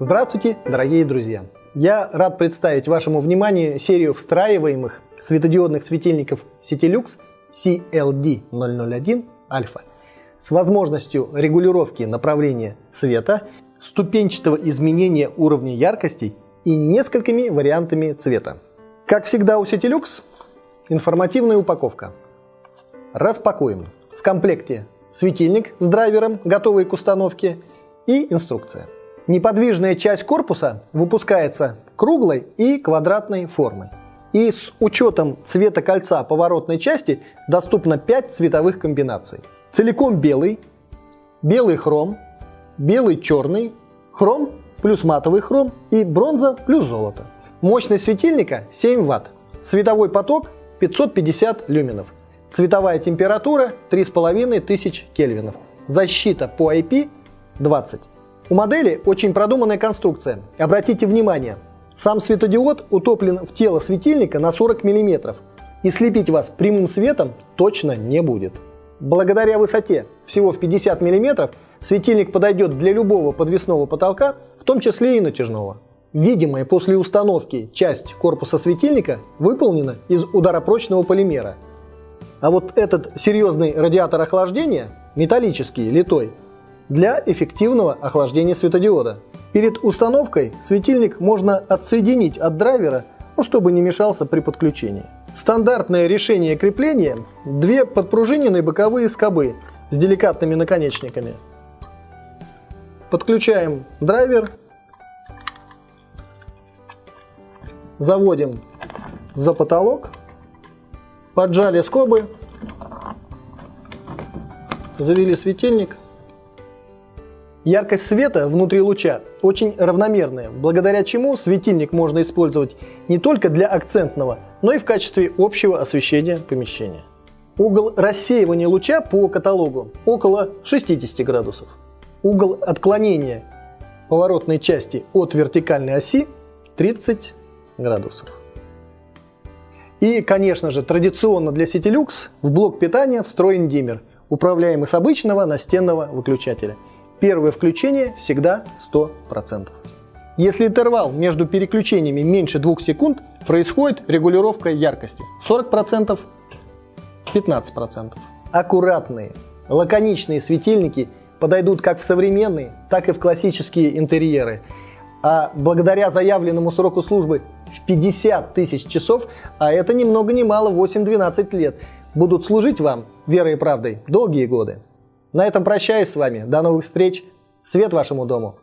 Здравствуйте, дорогие друзья! Я рад представить вашему вниманию серию встраиваемых светодиодных светильников Citilux CLD001 Alpha с возможностью регулировки направления света, ступенчатого изменения уровня яркостей и несколькими вариантами цвета. Как всегда у Citilux, информативная упаковка. Распакуем. В комплекте светильник с драйвером, готовый к установке, и инструкция. Неподвижная часть корпуса выпускается круглой и квадратной формы. И с учетом цвета кольца поворотной части доступно 5 цветовых комбинаций. Целиком белый, белый хром, белый черный, хром плюс матовый хром и бронза плюс золото. Мощность светильника 7 Вт. Световой поток 550 люменов. Цветовая температура 3500 кельвинов. Защита по IP 20. У модели очень продуманная конструкция. Обратите внимание, сам светодиод утоплен в тело светильника на 40 мм, и слепить вас прямым светом точно не будет. Благодаря высоте всего в 50 мм светильник подойдет для любого подвесного потолка, в том числе и натяжного. Видимая после установки часть корпуса светильника выполнена из ударопрочного полимера. А вот этот серьезный радиатор охлаждения, металлический, литой, для эффективного охлаждения светодиода. Перед установкой светильник можно отсоединить от драйвера, ну, чтобы не мешался при подключении. Стандартное решение крепления – две подпружиненные боковые скобы с деликатными наконечниками. Подключаем драйвер, заводим за потолок, поджали скобы, завели светильник – Яркость света внутри луча очень равномерная, благодаря чему светильник можно использовать не только для акцентного, но и в качестве общего освещения помещения. Угол рассеивания луча по каталогу около 60 градусов. Угол отклонения поворотной части от вертикальной оси 30 градусов. И, конечно же, традиционно для Citilux в блок питания встроен диммер, управляемый с обычного настенного выключателя – Первое включение всегда 100%. Если интервал между переключениями меньше 2 секунд, происходит регулировка яркости 40%, 15%. Аккуратные, лаконичные светильники подойдут как в современные, так и в классические интерьеры. А благодаря заявленному сроку службы в 50 тысяч часов, а это ни много ни мало 8-12 лет, будут служить вам верой и правдой долгие годы. На этом прощаюсь с вами. До новых встреч. Свет вашему дому.